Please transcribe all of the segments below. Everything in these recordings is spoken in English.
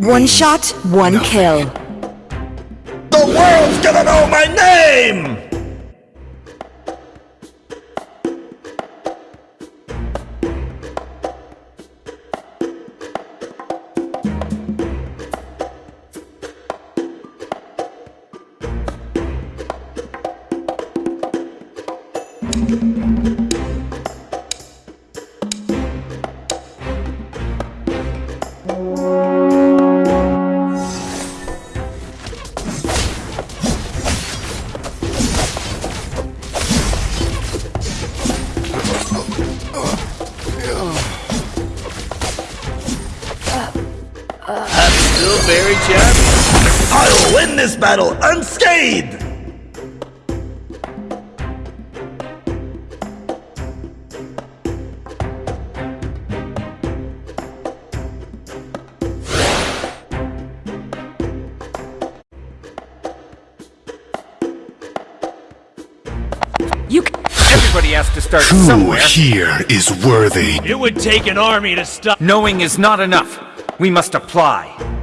One shot, one kill. The world's gonna know my name! This battle unscathed! Everybody has to start Who somewhere. here is worthy? It would take an army to stop. Knowing is not enough. We must apply.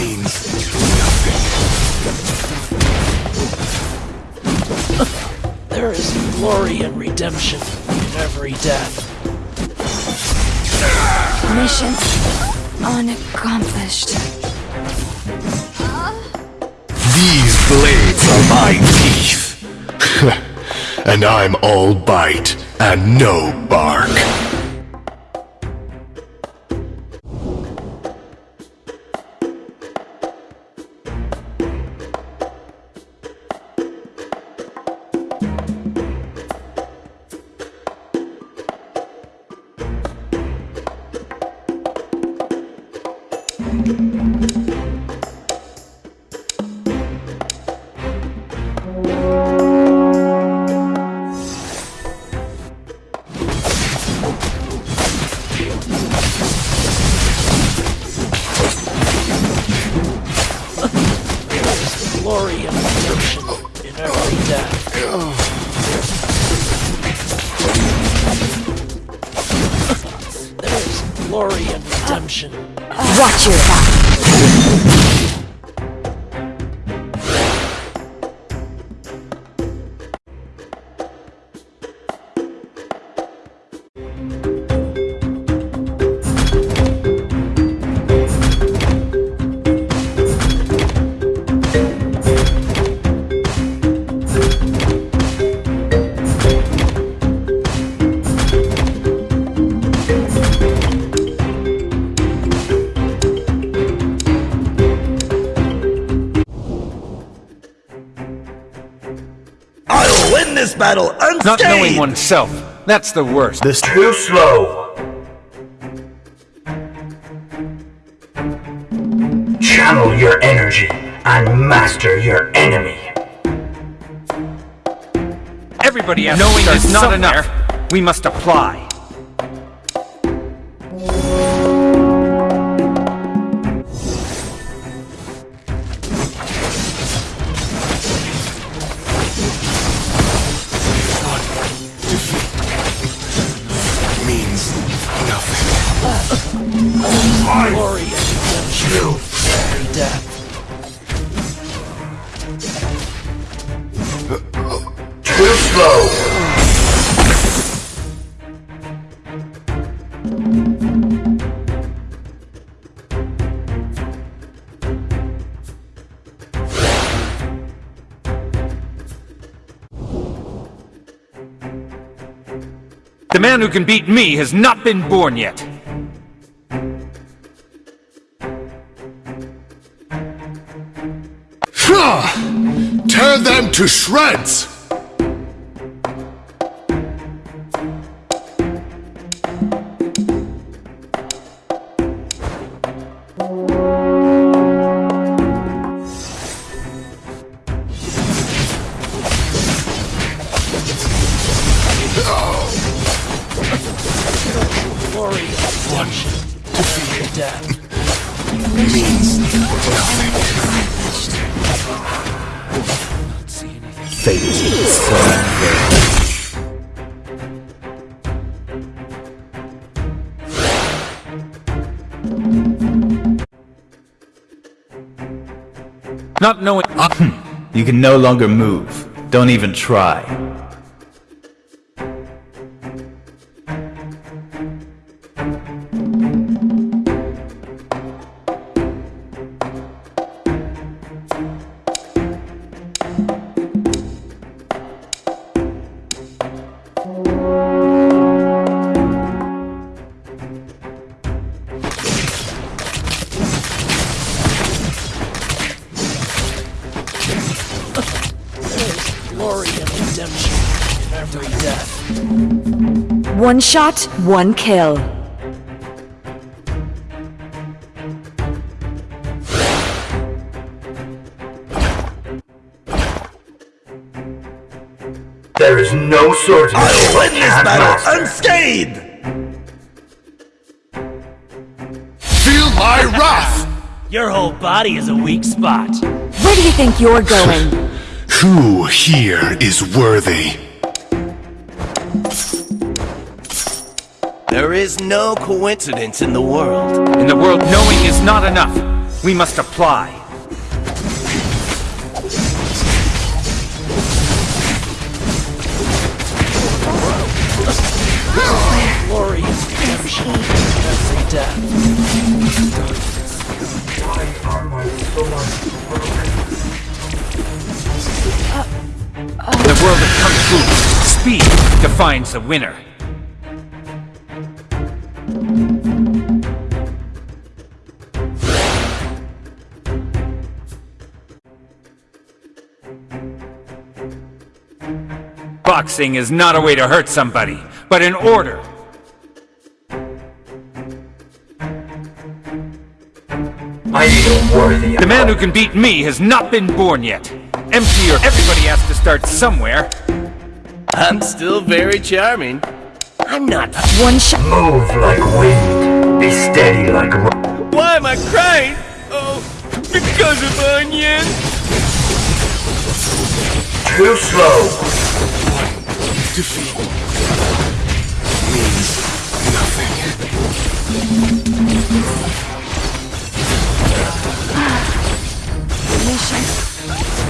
Means nothing. There is glory and redemption in every death. mission unaccomplished. These blades are my teeth. and I'm all bite and no bark. Battle unscathed! Not knowing oneself. That's the worst. This too slow. Channel your energy and master your enemy. Everybody has Knowing to start is not somewhere. enough. We must apply. Glory and redemption every death. Too slow. The man who can beat me has not been born yet. To shreds! Not knowing. Ah, hmm. You can no longer move. Don't even try. Shot, one kill. There is no swordsmanship I'll win this battle master. unscathed! Feel my wrath! Your whole body is a weak spot. Where do you think you're going? Who here is worthy? There is no coincidence in the world. In the world, knowing is not enough. We must apply. Glory redemption. In every death. The world of Kung Fu, speed defines the winner. Boxing is not a way to hurt somebody, but an order. I feel worthy The man who can beat me has not been born yet. Empty or everybody has to start somewhere. I'm still very charming. I'm not. One shot. Move like wind. Be steady like rock. Why am I crying? Oh, because of onion. Too slow. Mission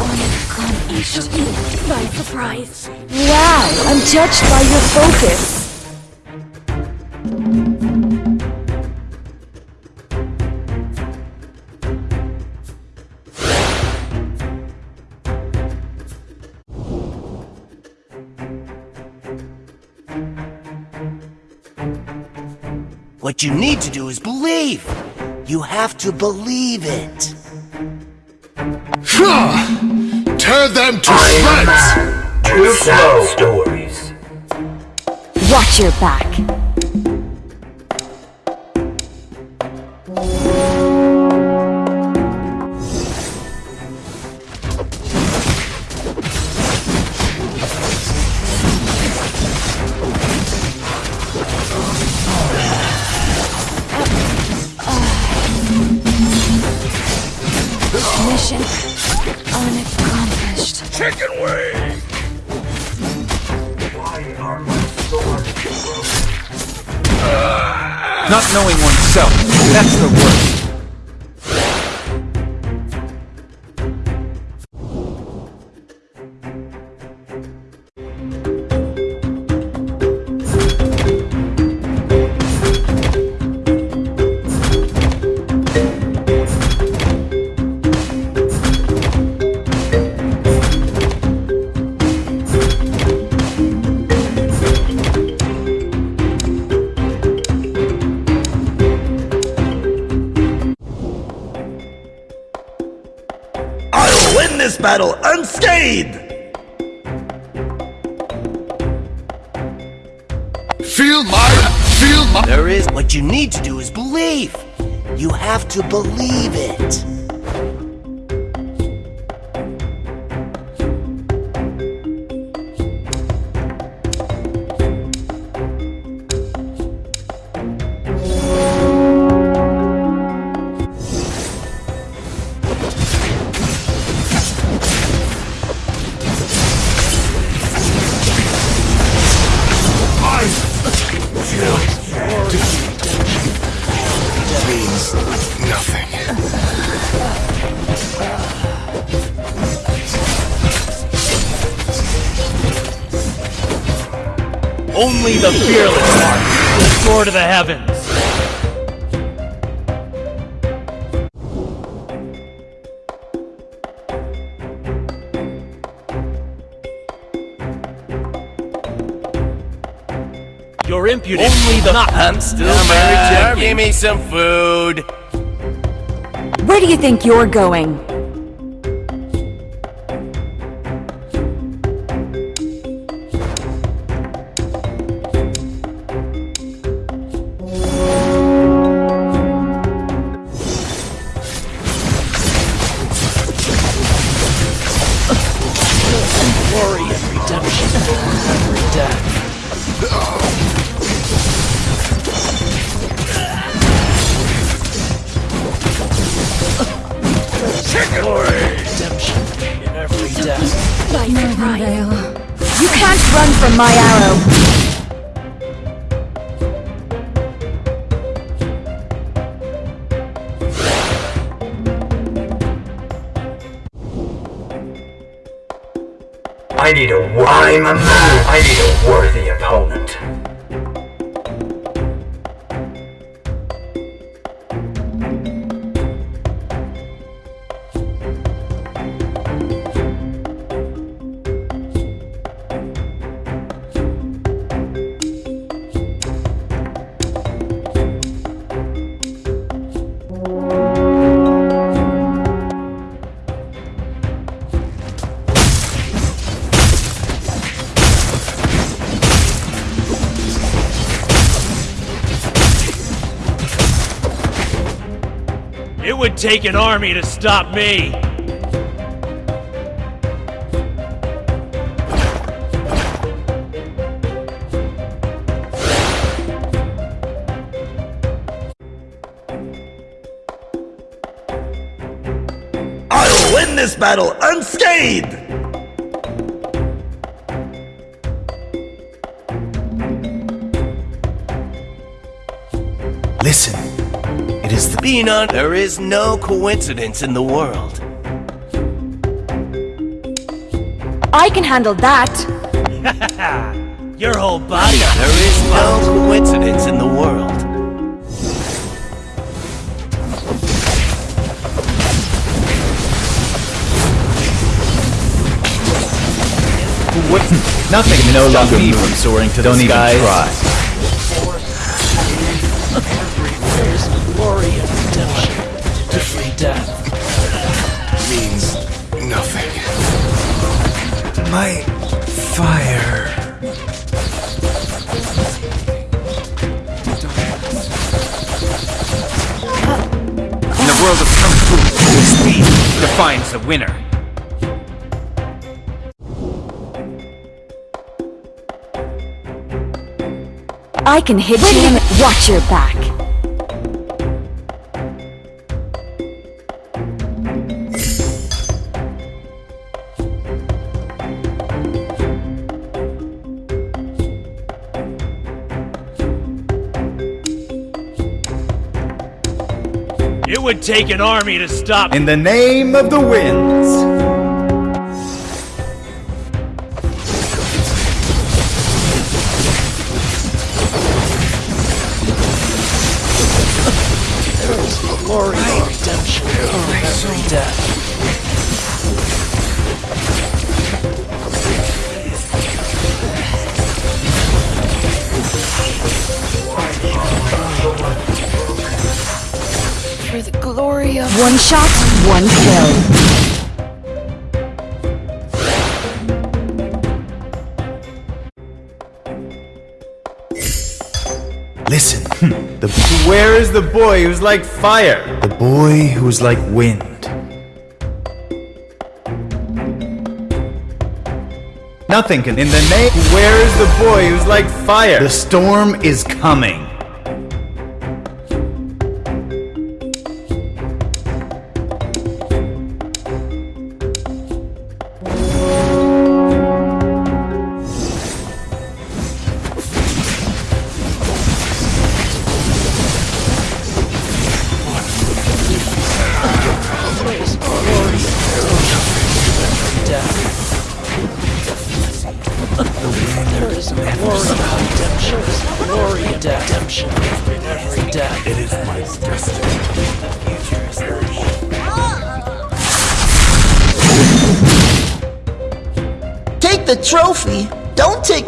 unaccomplished. By surprise. Wow, I'm touched by your focus. You need to do is believe. You have to believe it. Tear them to I am shreds! man. Too slow. Stories. Watch your back. Mission unaccomplished. Chicken wing! Why are my swords broken? Not knowing oneself, that's the worst. This battle unscathed! unscathed! Feel my... Feel my... There is. What you need to do is believe. You have to believe it. Only the fearless one will soar to the heavens. You're impudent. Only the not. I'm still very charming. Give me some food. Where do you think you're going? Redemption in. You can't run from my arrow. I need a wo- Need a worthy take an army to stop me. I'll win this battle unscathed! It is the being on. There is no coincidence in the world. I can handle that. Your whole body. There is no coincidence in the world. Nothing can no longer me from soaring to Don't the even try. Redemption. Every death. Means nothing. My fire. In the world of Kung Fu, speed defines the winner. I can hit you watch your back. Take an army to stop In the name of the winds. glory of... One shot, one kill. Listen, hmm. the where is the boy who's like fire? The boy who's like wind. Nothing can in the name. Where is the boy who's like fire? The storm is coming.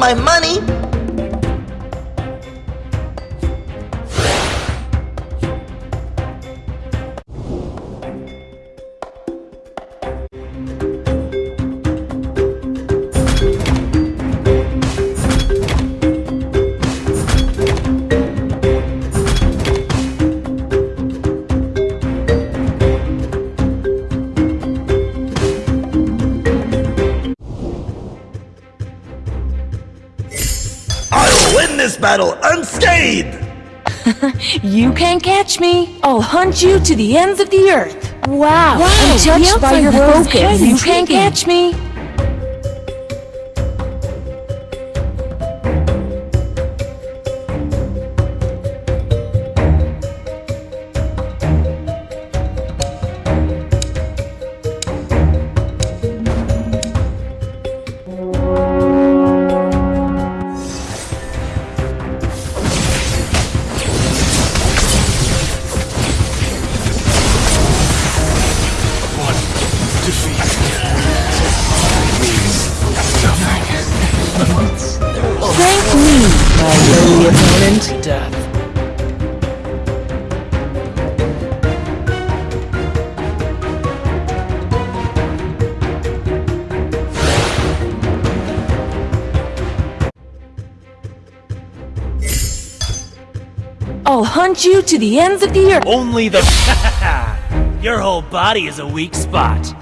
My money. Battle unscathed. You can't catch me. I'll hunt you to the ends of the earth. Wow, Wow, I'm the touched by outside your focus. You can't catch me. My lowly opponent. death. I'll hunt you to the ends of the earth. Only the. Your whole body is a weak spot.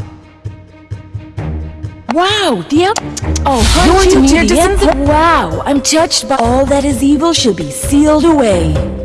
Wow, the up. I'll hunt You're you near to the. Wow, I'm touched by all that is evil should be sealed away.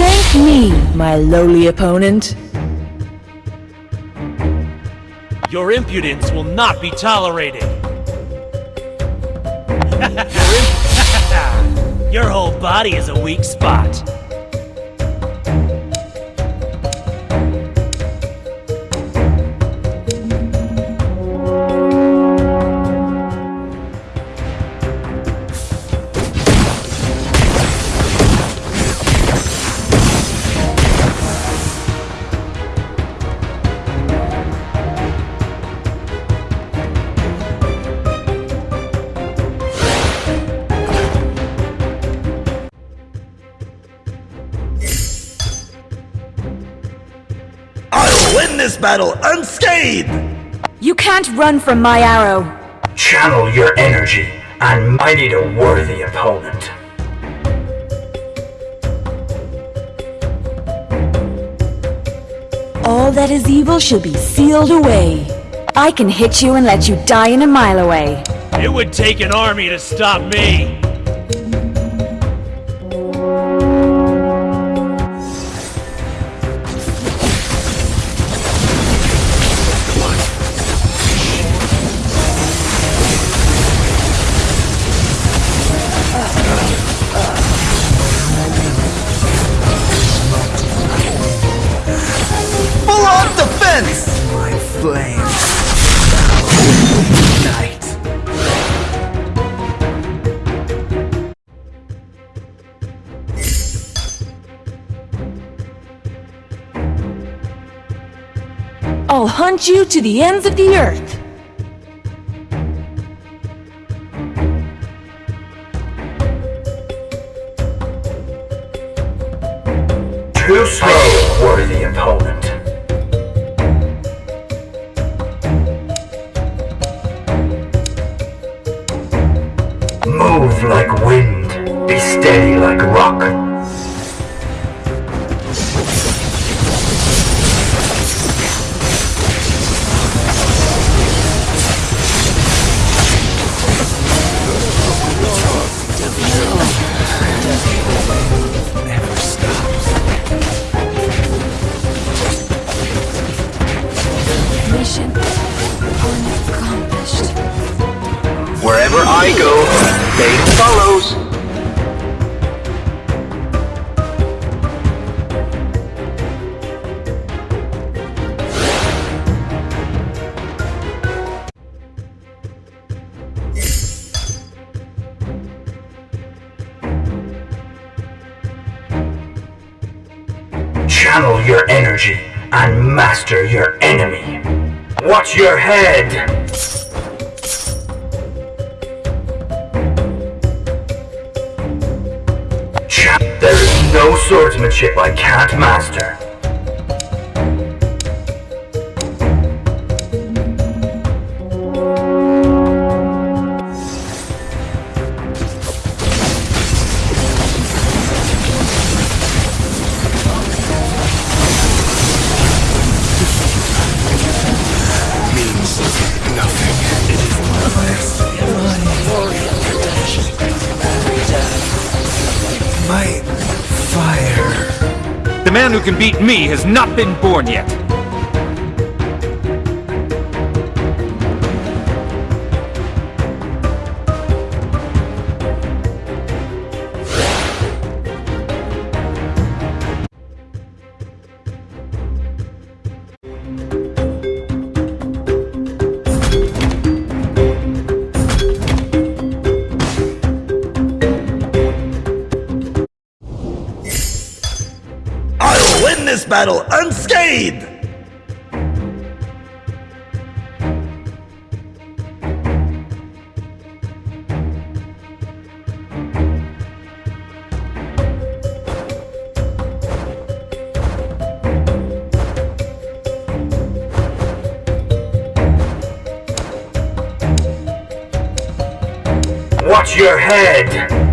Thank me, my lowly opponent. Your impudence will not be tolerated. Your whole body is a weak spot. Run from my arrow. Channel your energy and I need a worthy opponent. All that is evil shall be sealed away. I can hit you and let you die in a mile away. It would take an army to stop me. Hunt you to the ends of the earth. Too slow, worthy opponent. Head! There is no swordsmanship I can't master. Who can beat me has not been born yet. Battle unscathed! Watch your head!